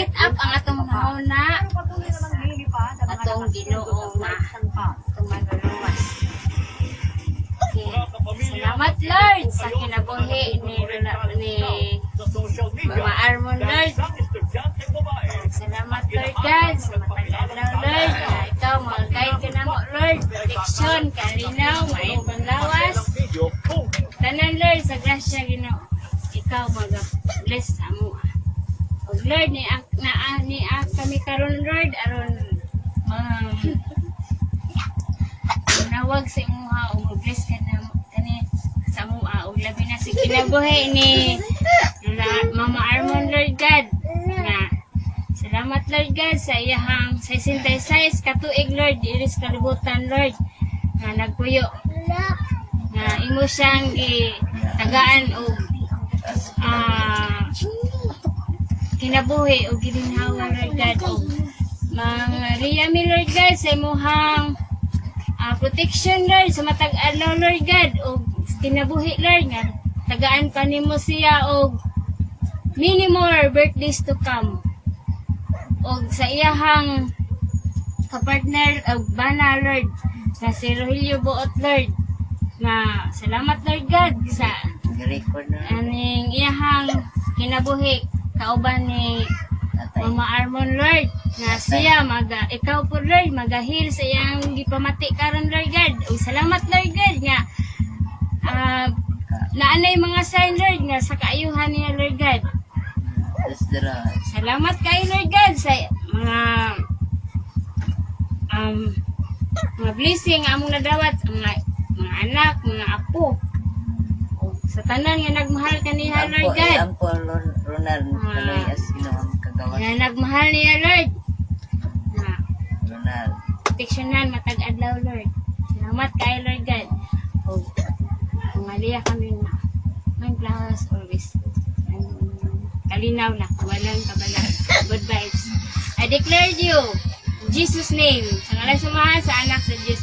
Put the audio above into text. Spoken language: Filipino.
set up ang atong nauna atong ginoo na atong manluluwas. Okay. Salamat Lord sa kinabuhi ni ni Mama Armon Lord. Salamat Lord God sa matag-adlaw Lord. Na ikaw mga guide ka na mo Lord. Protection, kalinaw, maayong panglawas. Tanan Lord sa grasya Ginoo. Ikaw mag-bless sa mo. Lord ni ak na ah, ni kami karon Lord. Aron um, nawag sa imuha o mag-bless ka na kani sa mua o labi na sa kinabuhi ni na, Mama Armon Lord God. Na salamat Lord God sa iyahang 66 katuig Lord iris kalibutan Lord. Na nagpuyo. Na imo siyang gitagaan o kinabuhi o gilinhawa Lord God. O mga riyami Lord God sa imuhang ah, protection Lord sa matag adlaw Lord God o kinabuhi Lord nga tagaan pa nimo siya og many more birthdays to come. O sa iyahang kapartner og bana Lord na si Rogelio Buot Lord na salamat Lord God sa aning iyahang kinabuhi kauban ni Tatay. Mama Armon Lord na siya maga ikaw po Lord magahil sa iyang gipamati karon Lord God. O salamat Lord God nga ah naanay mga sign Lord nga sa kaayuhan niya Lord God. Salamat kay Lord God sa mga um mga blessing nga among nadawat mga, mga anak mga apo tanan nga nagmahal kaniya Lord God Ang po Ronald Ah. Kaloy as ang kagawas. nga nagmahal niya Lord na Ronald. proteksyonan matag adlaw Lord. Salamat kay Lord God. O pangaliya kami na may flowers always. Um, kalinaw na, walang kabala. Good vibes. I declare you in Jesus name. Sa ngalan sa mahal sa anak sa Diyos